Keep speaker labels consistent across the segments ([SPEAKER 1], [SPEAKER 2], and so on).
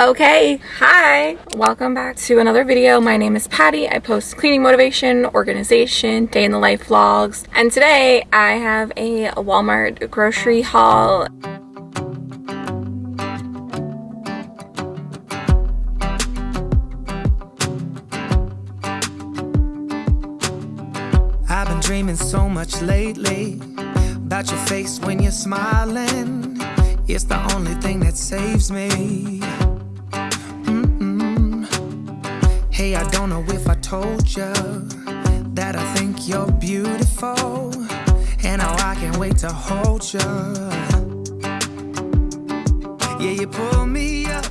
[SPEAKER 1] Okay, hi! Welcome back to another video. My name is Patty. I post cleaning motivation, organization, day in the life vlogs, and today I have a Walmart grocery haul.
[SPEAKER 2] I've been dreaming so much lately about your face when you're smiling. It's the only thing that saves me. Hey, I don't know if I told you that I think you're beautiful, and how I can't wait to hold you. Yeah, you pull me up.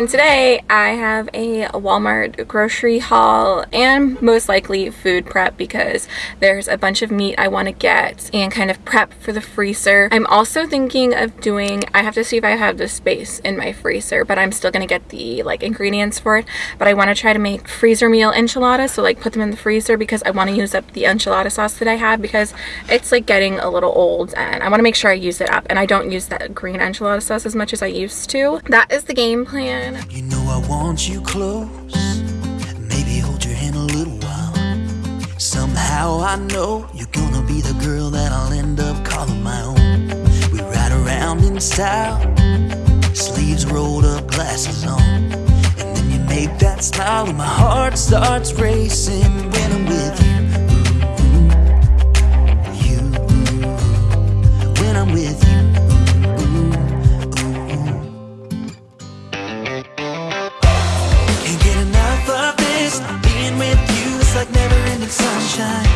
[SPEAKER 1] And today I have a Walmart grocery haul and most likely food prep because there's a bunch of meat I want to get and kind of prep for the freezer. I'm also thinking of doing, I have to see if I have the space in my freezer, but I'm still going to get the like ingredients for it. But I want to try to make freezer meal enchiladas, so like put them in the freezer because I want to use up the enchilada sauce that I have because it's like getting a little old and I want to make sure I use it up and I don't use that green enchilada sauce as much as I used to. That is the game plan.
[SPEAKER 3] You know I want you close. Maybe hold your hand a little while. Somehow I know you're gonna be the girl that I'll end up calling my own. We ride around in style, sleeves rolled up, glasses on. And then you make that smile, and my heart starts racing when I'm with. You, Being with you is like never ending sunshine.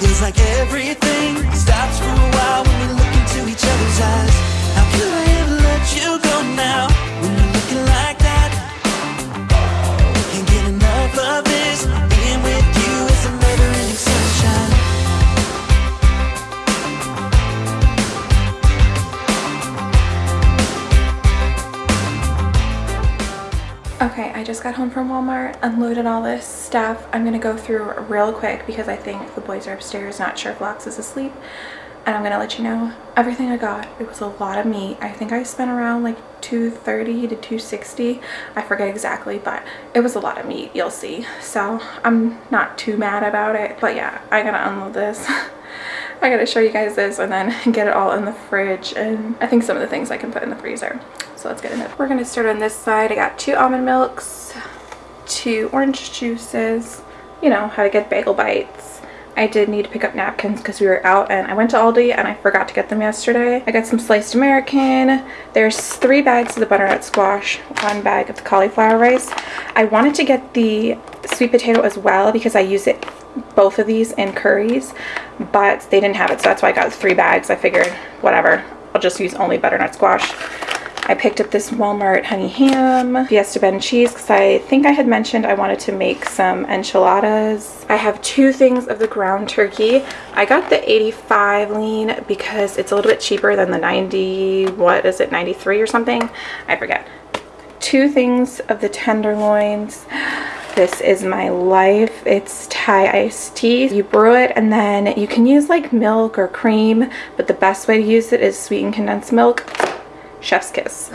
[SPEAKER 3] Feels like everything stops for a while when we look into each other's eyes. How could I ever let you go now
[SPEAKER 1] Okay, I just got home from Walmart, unloaded all this stuff. I'm gonna go through real quick because I think the boys are upstairs, not sure if Lox is asleep. And I'm gonna let you know everything I got. It was a lot of meat. I think I spent around like 230 to 260. I forget exactly, but it was a lot of meat, you'll see. So I'm not too mad about it. But yeah, I gotta unload this. I gotta show you guys this and then get it all in the fridge and I think some of the things I can put in the freezer. So let's get. We're gonna start on this side. I got two almond milks, two orange juices, you know, how to get bagel bites. I did need to pick up napkins because we were out and I went to Aldi and I forgot to get them yesterday. I got some sliced American. There's three bags of the butternut squash, one bag of the cauliflower rice. I wanted to get the sweet potato as well because I use it both of these in curries, but they didn't have it so that's why I got three bags. I figured whatever, I'll just use only butternut squash. I picked up this Walmart honey ham, Fiesta Blend cheese because I think I had mentioned I wanted to make some enchiladas. I have two things of the ground turkey. I got the 85 lean because it's a little bit cheaper than the 90, what is it, 93 or something? I forget. Two things of the tenderloins. This is my life. It's Thai iced tea. You brew it and then you can use like milk or cream, but the best way to use it is sweetened condensed milk chef's kiss.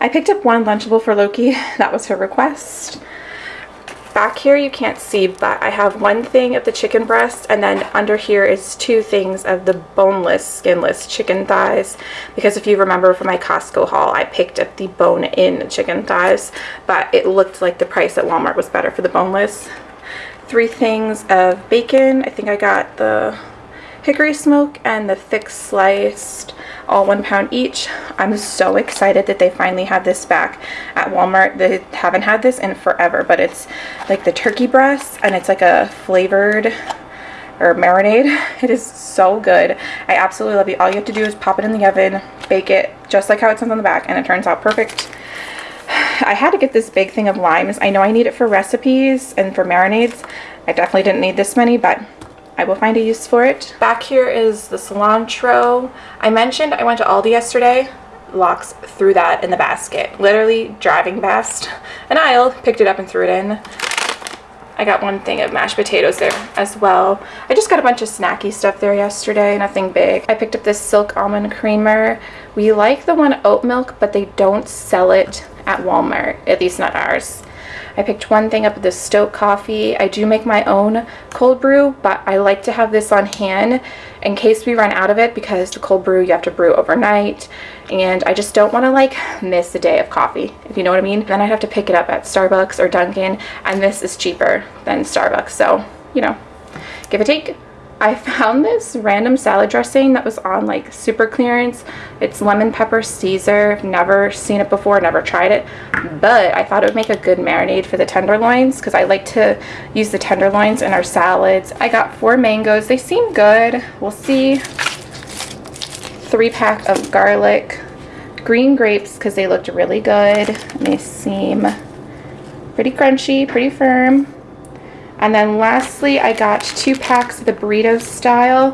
[SPEAKER 1] I picked up one Lunchable for Loki. That was her request. Back here you can't see, but I have one thing of the chicken breast and then under here is two things of the boneless, skinless chicken thighs. Because if you remember from my Costco haul, I picked up the bone-in chicken thighs, but it looked like the price at Walmart was better for the boneless. Three things of bacon. I think I got the hickory smoke and the thick sliced all one pound each. I'm so excited that they finally have this back at walmart. They haven't had this in forever but it's like the turkey breast and it's like a flavored or marinade. It is so good. I absolutely love it all you have to do is pop it in the oven bake it just like how it says on the back and it turns out perfect. I had to get this big thing of limes. I know I need it for recipes and for marinades. I definitely didn't need this many, but I will find a use for it. Back here is the cilantro. I mentioned I went to Aldi yesterday. Lox threw that in the basket. Literally driving past an aisle, picked it up and threw it in. I got one thing of mashed potatoes there as well. I just got a bunch of snacky stuff there yesterday, nothing big. I picked up this silk almond creamer. We like the one oat milk, but they don't sell it at Walmart, at least not ours. I picked one thing up at the Stok Coffee. I do make my own cold brew, but I like to have this on hand in case we run out of it because the cold brew you have to brew overnight and I just don't want to like miss a day of coffee, if you know what I mean. Then I'd have to pick it up at Starbucks or Dunkin' and this is cheaper than Starbucks, so, you know, give a take. I found this random salad dressing that was on like super clearance. It's lemon pepper Caesar. Never seen it before, never tried it, but I thought it would make a good marinade for the tenderloins because I like to use the tenderloins in our salads. I got four mangoes. They seem good. We'll see. Three pack of garlic. Green grapes because they looked really good. They seem pretty crunchy, pretty firm. And then lastly, I got two packs of the burrito style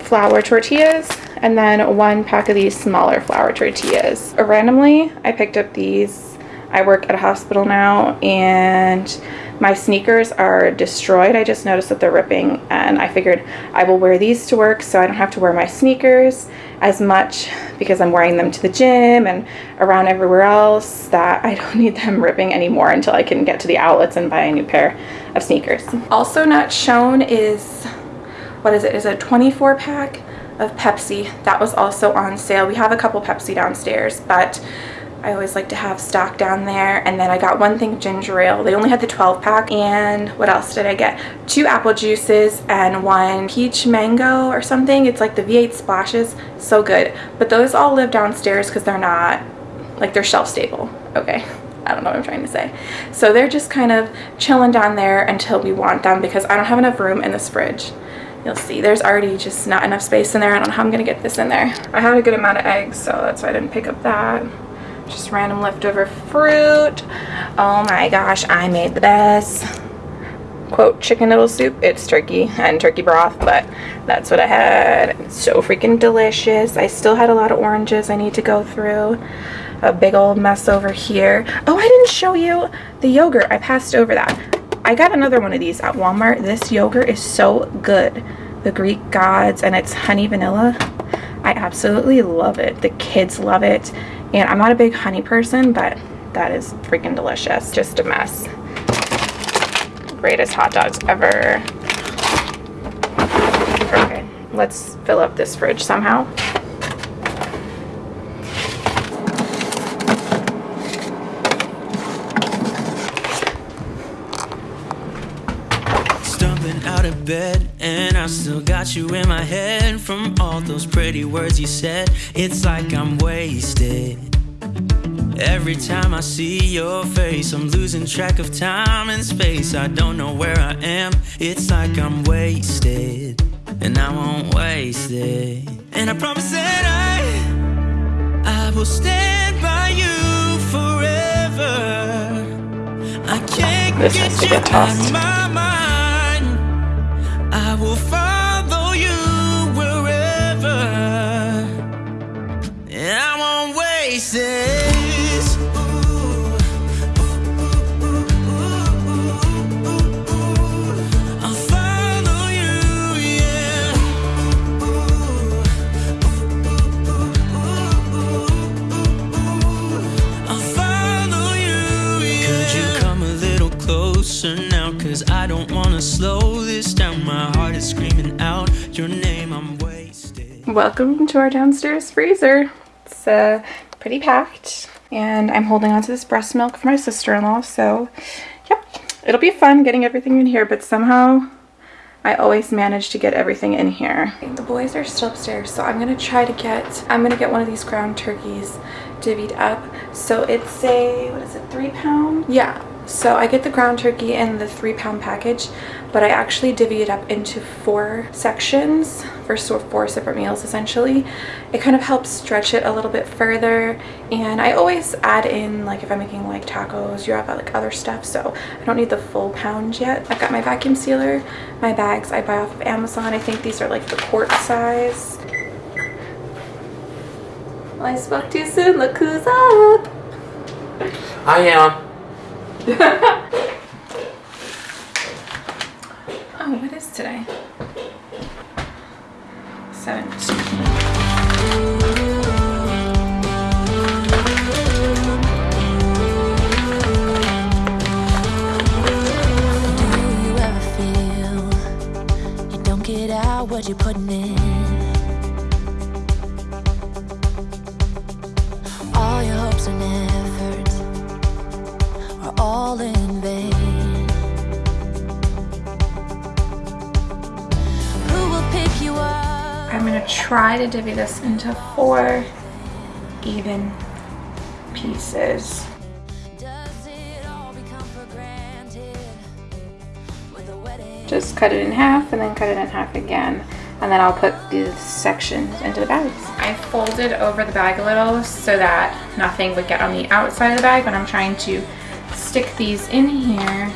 [SPEAKER 1] flour tortillas and then one pack of these smaller flour tortillas. Randomly, I picked up these. I work at a hospital now and my sneakers are destroyed. I just noticed that they're ripping and I figured I will wear these to work so I don't have to wear my sneakers as much because I'm wearing them to the gym and around everywhere else that I don't need them ripping anymore until I can get to the outlets and buy a new pair of sneakers. Also not shown is, what is it, is a 24 pack of Pepsi. That was also on sale. We have a couple Pepsi downstairs, but I always like to have stock down there. And then I got one thing ginger ale. They only had the 12 pack. And what else did I get? Two apple juices and one peach mango or something. It's like the V8 splashes. So good. But those all live downstairs because they're not, like they're shelf stable. Okay. I don't know what I'm trying to say. So they're just kind of chilling down there until we want them because I don't have enough room in this fridge. You'll see there's already just not enough space in there. I don't know how I'm going to get this in there. I had a good amount of eggs, so that's why I didn't pick up that just random leftover fruit. Oh my gosh, I made the best quote chicken noodle soup. It's turkey and turkey broth, but that's what I had. It's so freaking delicious. I still had a lot of oranges I need to go through. A big old mess over here. Oh, I didn't show you the yogurt. I passed over that. I got another one of these at Walmart. This yogurt is so good. The Greek Gods and it's honey vanilla. I absolutely love it. The kids love it. And I'm not a big honey person, but that is freaking delicious. Just a mess. Greatest hot dogs ever. Okay, let's fill up this fridge somehow.
[SPEAKER 4] Stumbling out of bed, I still got you in my head from all those pretty words you said. It's like I'm wasted. Every time I see your face, I'm losing track of time and space. I don't know where I am. It's like I'm wasted, and I won't waste it. And I promise that I, I will stand by you forever. I can't
[SPEAKER 1] This
[SPEAKER 4] get you out of my mind. Slow this down. My heart is screaming out your name, I'm wasted.
[SPEAKER 1] Welcome to our downstairs freezer. It's uh, pretty packed. And I'm holding on to this breast milk for my sister-in-law. So, yep, it'll be fun getting everything in here. But somehow, I always manage to get everything in here. The boys are still upstairs. So I'm going to try to get, I'm going to get one of these ground turkeys divvied up. So it's a, what is it, three pound? Yeah. So I get the ground turkey in the three pound package, but I actually divvy it up into four sections for four separate meals essentially. It kind of helps stretch it a little bit further and I always add in like if I'm making like tacos, you have like other stuff so I don't need the full pound yet. I've got my vacuum sealer, my bags I buy off of Amazon. I think these are like the quart size. Well, I spoke too soon. Look who's up.
[SPEAKER 5] I am.
[SPEAKER 1] oh, what is today? 17.
[SPEAKER 6] what you're putting in. All your hopes
[SPEAKER 1] are now. Try to divvy this into four even pieces. Just cut it in half and then cut it in half again. And then I'll put these sections into the bags. I folded over the bag a little so that nothing would get on the outside of the bag when I'm trying to stick these in here.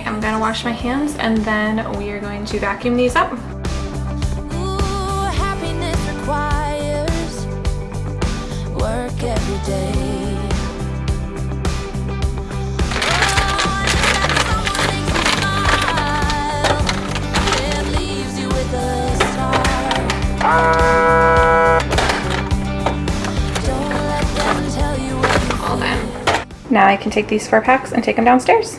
[SPEAKER 1] I'm gonna wash my hands and then we are going to vacuum these up.
[SPEAKER 6] Ooh, happiness requires work every day. And that someone makes you smile and leaves you with a star. Don't let them tell you what you
[SPEAKER 1] All done. Now I can take these four packs and take them downstairs.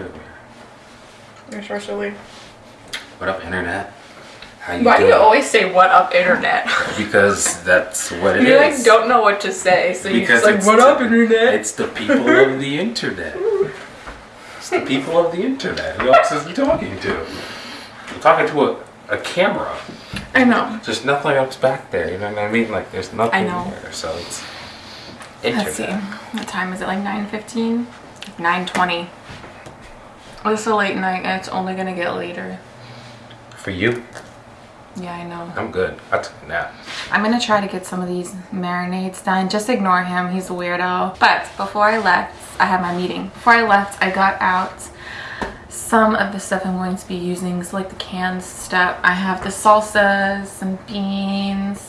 [SPEAKER 5] It's part.
[SPEAKER 1] You're supposed to leave.
[SPEAKER 5] What up, internet? How you
[SPEAKER 7] Why do you always say "What up, internet"?
[SPEAKER 5] Because that's what it is.
[SPEAKER 7] you like don't know what to say, so you just like "What
[SPEAKER 5] the-
[SPEAKER 7] up, internet?"
[SPEAKER 5] It's the people of the internet. It's the people of the internet. Who else is he talking to? I'm talking to a, a camera.
[SPEAKER 1] I know.
[SPEAKER 5] There's nothing else back there. You know what I mean? Like there's nothing
[SPEAKER 1] I know.
[SPEAKER 5] there. So it's internet.
[SPEAKER 1] Let's see. What time is it? Like 9.15? 9.20. It's a late night and it's only gonna get later.
[SPEAKER 5] For you,
[SPEAKER 1] Yeah, I know.
[SPEAKER 5] I'm good. I took a nap.
[SPEAKER 1] I'm gonna try to get some of these marinades done. Just ignore him, he's a weirdo. But before I left, I had my meeting. Before I left, I got out some of the stuff I'm going to be using. So like the canned stuff. I have the salsas, some beans,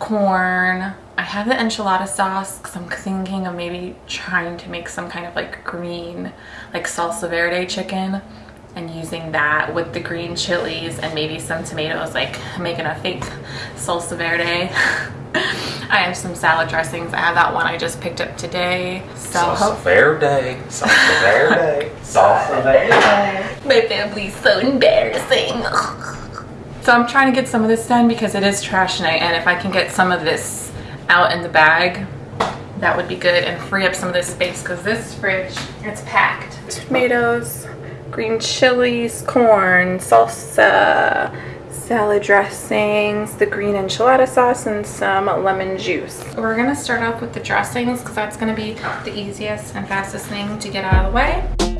[SPEAKER 1] corn. I have the enchilada sauce because I'm thinking of maybe trying to make some kind of like green, like salsa verde chicken and using that with the green chilies and maybe some tomatoes, like making a fake salsa verde. I have some salad dressings. I have that one I just picked up today. So
[SPEAKER 5] Salsa
[SPEAKER 1] hope
[SPEAKER 5] verde. Salsa verde. Salsa verde.
[SPEAKER 1] my family's so embarrassing. So I'm trying to get some of this done because it is trash night and if I can get some of this out in the bag, that would be good and free up some of this space because this fridge, it's packed. Tomatoes, green chilies, corn, salsa, salad dressings, the green enchilada sauce, and some lemon juice. We're gonna start off with the dressings because that's gonna be the easiest and fastest thing to get out of the way.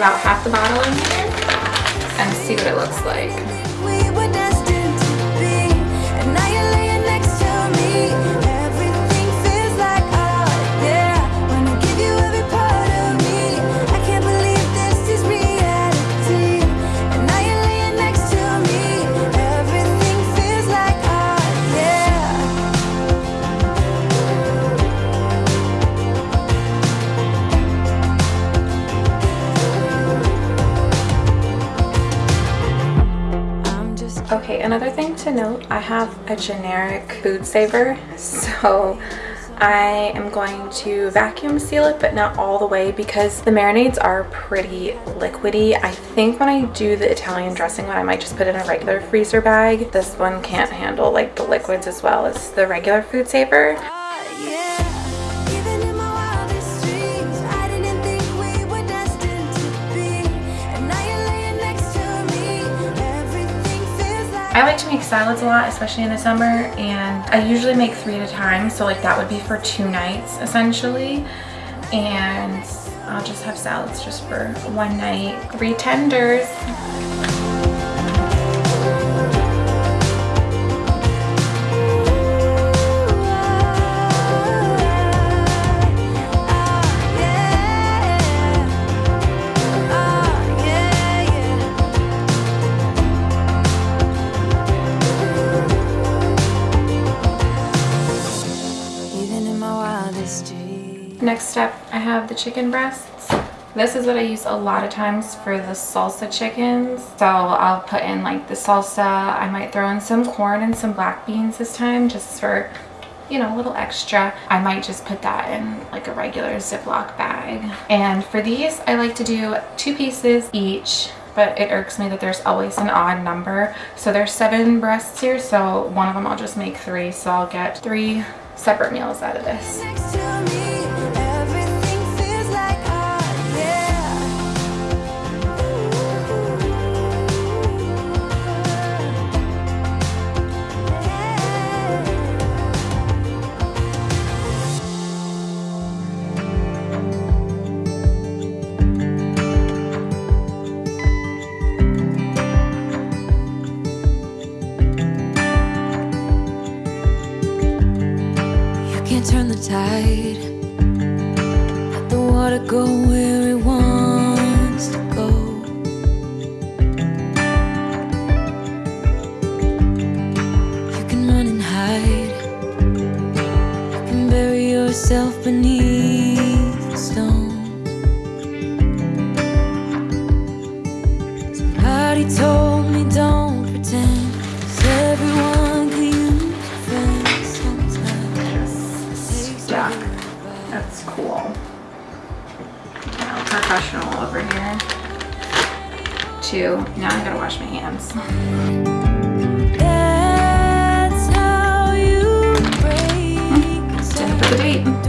[SPEAKER 1] About half the bottle in here and see what it looks like.
[SPEAKER 6] To
[SPEAKER 1] note, I have a generic food saver, so I am going to vacuum seal it, but not all the way because the marinades are pretty liquidy. I think when I do the Italian dressing one, I might just put it in a regular freezer bag. This one can't handle like the liquids as well as the regular food saver.
[SPEAKER 6] I like
[SPEAKER 1] to make salads a lot, especially in the summer, and I usually make three at a time, so like that would be for two nights essentially. And I'll just have salads just for one night. Three tenders. The chicken breasts. This is what I use a lot of times for the salsa chickens. So I'll put in like the salsa. I might throw in some corn and some black beans this time just for, you know, a little extra. I might just put that in like a regular Ziploc bag. And for these, I like to do two pieces each but it irks me that there's always an odd number. So there's seven breasts here, so one of them I'll just make three. So I'll get three separate meals out of this.
[SPEAKER 6] Stones. Somebody told me don't pretend. 'cause everyone can use a friend sometimes.
[SPEAKER 1] stuck. That's cool. Now, professional over here. Two. Now I gotta wash my hands.
[SPEAKER 6] That's how you break
[SPEAKER 1] hmm. Didn't the date.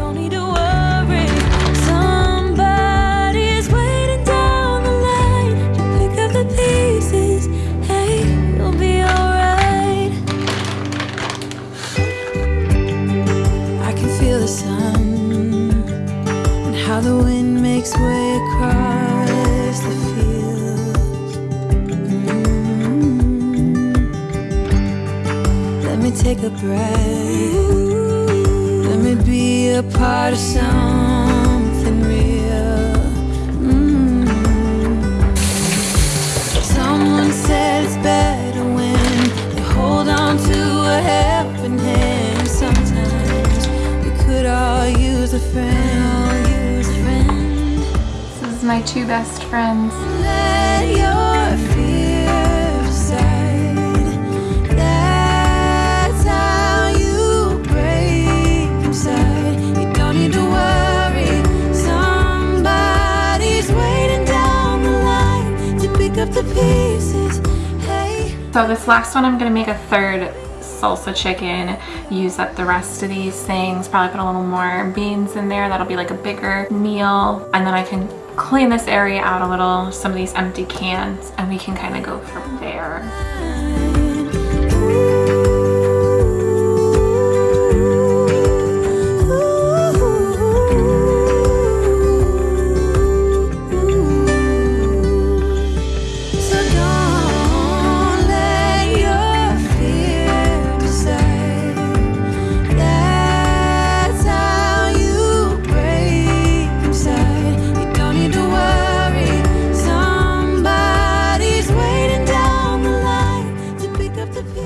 [SPEAKER 6] Me take a breath. Let me be a part of something real. Mm. Someone said it's better when you hold on to a helping hand. Sometimes we could all use a friend. All use a friend.
[SPEAKER 1] This is my two best friends. So this last one, I'm gonna make a third salsa chicken, use up the rest of these things, probably put a little more beans in there. That'll be like a bigger meal. And then I can clean this area out a little, some of these empty cans, and we can kind of go from there.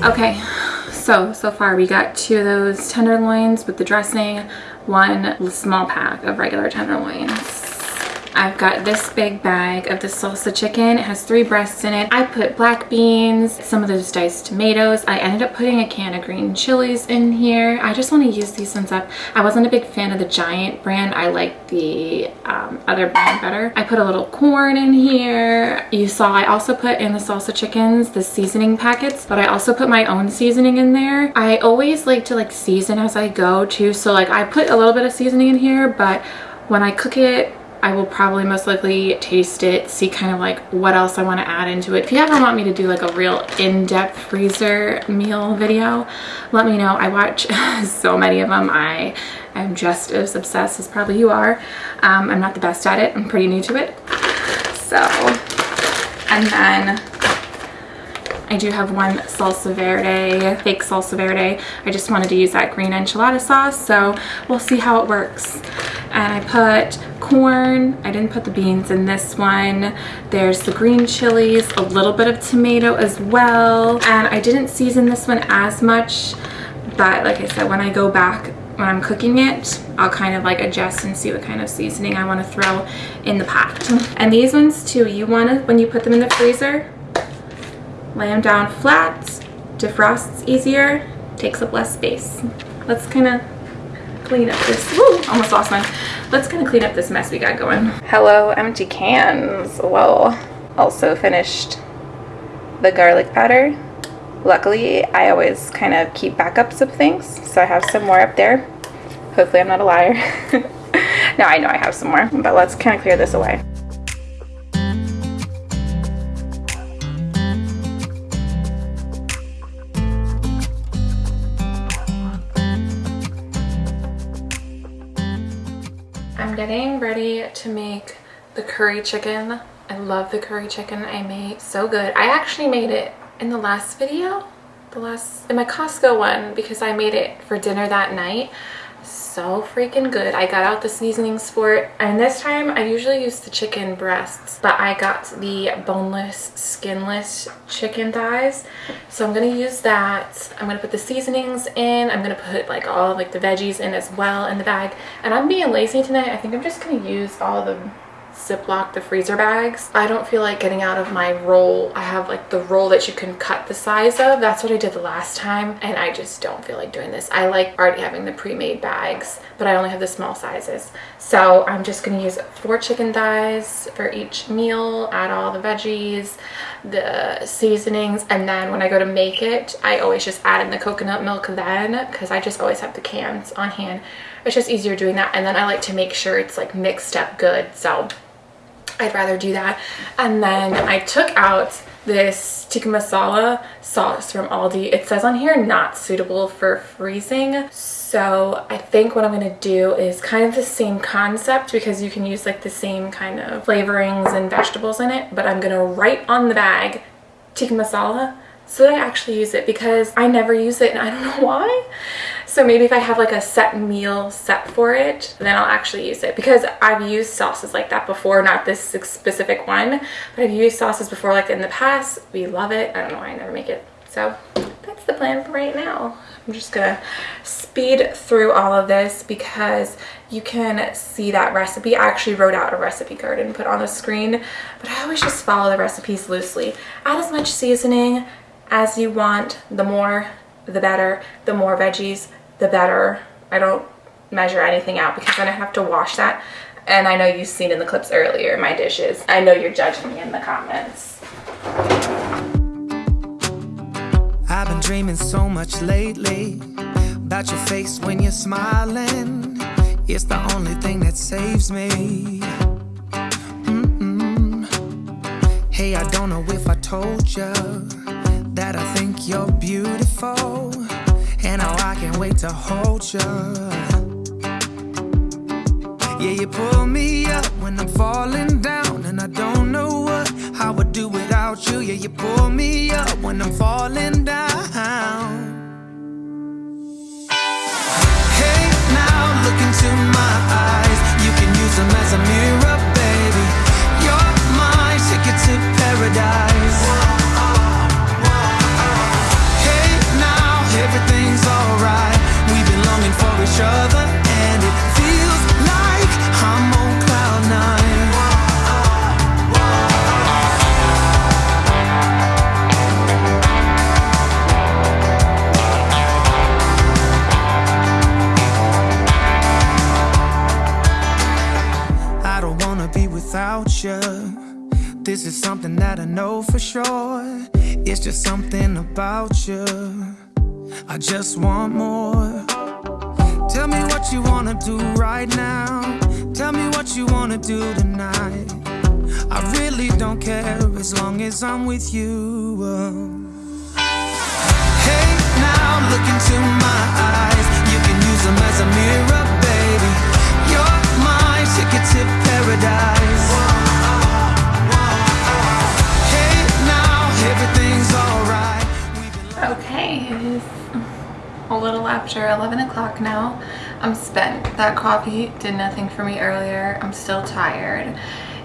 [SPEAKER 1] Okay, so, so far we got two of those tenderloins with the dressing, one small pack of regular tenderloins. I've got this big bag of the salsa chicken. It has three breasts in it. I put black beans, some of those diced tomatoes. I ended up putting a can of green chilies in here. I just want to use these ones up. I wasn't a big fan of the Giant brand. I like the um, other brand better. I put a little corn in here. You saw I also put in the salsa chickens the seasoning packets, but I also put my own seasoning in there. I always like to like season as I go too. So like I put a little bit of seasoning in here, but when I cook it, I will probably most likely taste it, see kind of like what else I want to add into it. If you ever want me to do like a real in-depth freezer meal video, let me know. I watch so many of them. I am just as obsessed as probably you are. Um, I'm not the best at it. I'm pretty new to it. So, and then I do have one salsa verde, fake salsa verde. I just wanted to use that green enchilada sauce, so we'll see how it works. And I put corn, I didn't put the beans in this one. There's the green chilies, a little bit of tomato as well. And I didn't season this one as much, but like I said, when I go back when I'm cooking it, I'll kind of like adjust and see what kind of seasoning I want to throw in the pot. And these ones too, you want to, when you put them in the freezer, lay them down flat, defrosts easier, takes up less space. Let's kind of clean up this, woo, almost lost mine. Let's kind of clean up this mess we got going. Hello, empty cans. Well, also finished the garlic powder. Luckily, I always kind of keep backups of things, so I have some more up there. Hopefully I'm not a liar. now I know I have some more, but let's kind of clear this away. I'm getting ready to make the curry chicken. I love the curry chicken I made. So good. I actually made it in the last video. The last, in my Costco one because I made it for dinner that night. So freaking good. I got out the seasoning sport. And this time I usually use the chicken breasts, but I got the boneless, skinless chicken thighs. So I'm gonna use that. I'm gonna put the seasonings in. I'm gonna put like all like the veggies in as well in the bag. And I'm being lazy tonight. I think I'm just gonna use all the Ziploc the freezer bags. I don't feel like getting out of my roll. I have like the roll that you can cut the size of. That's what I did the last time and I just don't feel like doing this. I like already having the pre-made bags but I only have the small sizes. So I'm just gonna use four chicken thighs for each meal, add all the veggies, the seasonings and then when I go to make it I always just add in the coconut milk then because I just always have the cans on hand. It's just easier doing that and then I like to make sure it's like mixed up good so I'd rather do that. And then I took out this tikka masala sauce from Aldi. It says on here not suitable for freezing. So I think what I'm gonna do is kind of the same concept because you can use like the same kind of flavorings and vegetables in it, but I'm gonna write on the bag tikka masala so that I actually use it because I never use it and I don't know why. So maybe if I have like a set meal set for it, then I'll actually use it because I've used sauces like that before, not this specific one, but I've used sauces before like in the past. We love it. I don't know why I never make it. So that's the plan for right now. I'm just gonna speed through all of this because you can see that recipe. I actually wrote out a recipe card and put on the screen, but I always just follow the recipes loosely. Add as much seasoning as you want, the more the better. The more veggies, the better. I don't measure anything out because then I have to wash that. And I know you've seen in the clips earlier my dishes. I know you're judging me in the comments.
[SPEAKER 2] I've been dreaming so much lately about your face when you're smiling. It's the only thing that saves me. Hey, I don't know if I told you that I think you're beautiful, can't wait to hold you. Yeah, you pull me up when I'm falling down, and I don't know what I would do without you. Yeah, you pull me up when I'm falling I just want more. Tell me what you wanna do right now. Tell me what you wanna do tonight. I really don't care as long as I'm with you. uh. Hey, now look into my eyes. You can use them as a mirror, baby. You're my ticket to paradise. Hey, now everything's alright.
[SPEAKER 1] Okay, a little after 11 o'clock now. I'm spent. That coffee did nothing for me earlier. I'm still tired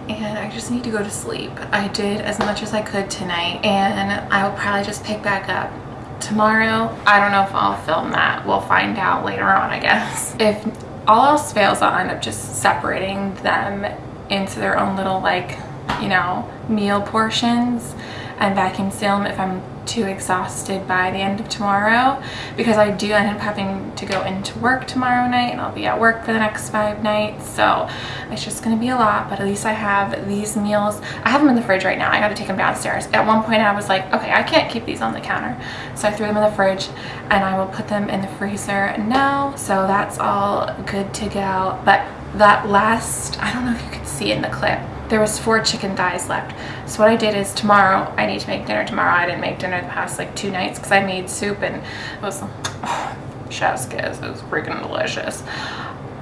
[SPEAKER 1] and I just need to go to sleep. I did as much as I could tonight and I will probably just pick back up tomorrow. I don't know if I'll film that. We'll find out later on, I guess. If all else fails, I'll end up just separating them into their own little like, you know, meal portions and vacuum seal them if I'm too exhausted by the end of tomorrow because I do end up having to go into work tomorrow night and I'll be at work for the next five nights. So it's just gonna be a lot but at least I have these meals. I have them in the fridge right now. I got to take them downstairs. At one point I was like okay I can't keep these on the counter. So I threw them in the fridge and I will put them in the freezer now. So that's all good to go. But that last I don't know if you could see in the clip there was four chicken thighs left. So what I did is tomorrow, I need to make dinner tomorrow. I didn't make dinner the past like two nights because I made soup and it was, oh, chef's kiss, it was freaking delicious.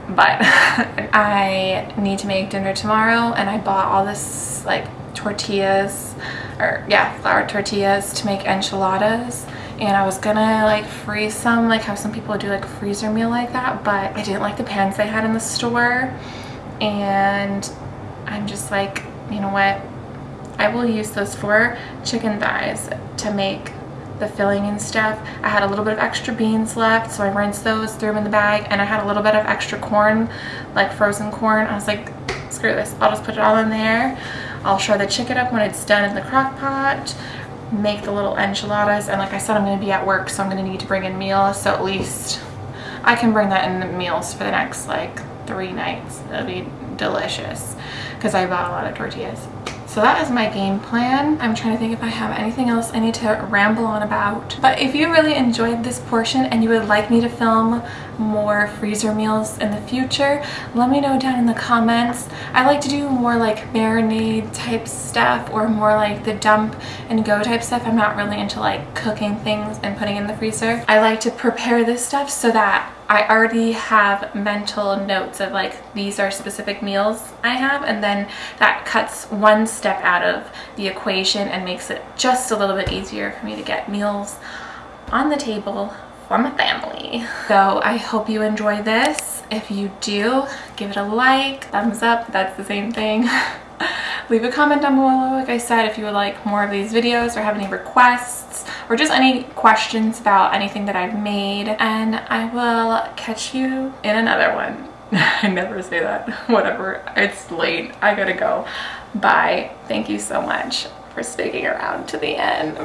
[SPEAKER 1] But I need to make dinner tomorrow and I bought all this like tortillas or yeah, flour tortillas to make enchiladas and I was gonna like freeze some like have some people do like a freezer meal like that but I didn't like the pans they had in the store and I'm just like, you know what? I will use those four chicken thighs to make the filling and stuff. I had a little bit of extra beans left, so I rinsed those, threw them in the bag, and I had a little bit of extra corn, like frozen corn. I was like, screw this, I'll just put it all in there. I'll shore the chicken up when it's done in the crock pot, make the little enchiladas, and like I said, I'm gonna be at work, so I'm gonna need to bring in meals, so at least I can bring that in the meals for the next like three nights. It'll be delicious because I bought a lot of tortillas. So that is my game plan. I'm trying to think if I have anything else I need to ramble on about. But if you really enjoyed this portion and you would like me to film more freezer meals in the future, let me know down in the comments. I like to do more like marinade type stuff or more like the dump and go type stuff. I'm not really into like cooking things and putting in the freezer. I like to prepare this stuff so that I already have mental notes of like these are specific meals I have and then that cuts one step out of the equation and makes it just a little bit easier for me to get meals on the table for my family. So I hope you enjoy this. If you do, give it a like, thumbs up, that's the same thing. Leave a comment down below, like I said, if you would like more of these videos or have any requests or just any questions about anything that I've made. And I will catch you in another one. I never say that. Whatever. It's late. I gotta go. Bye. Thank you so much for sticking around to the end.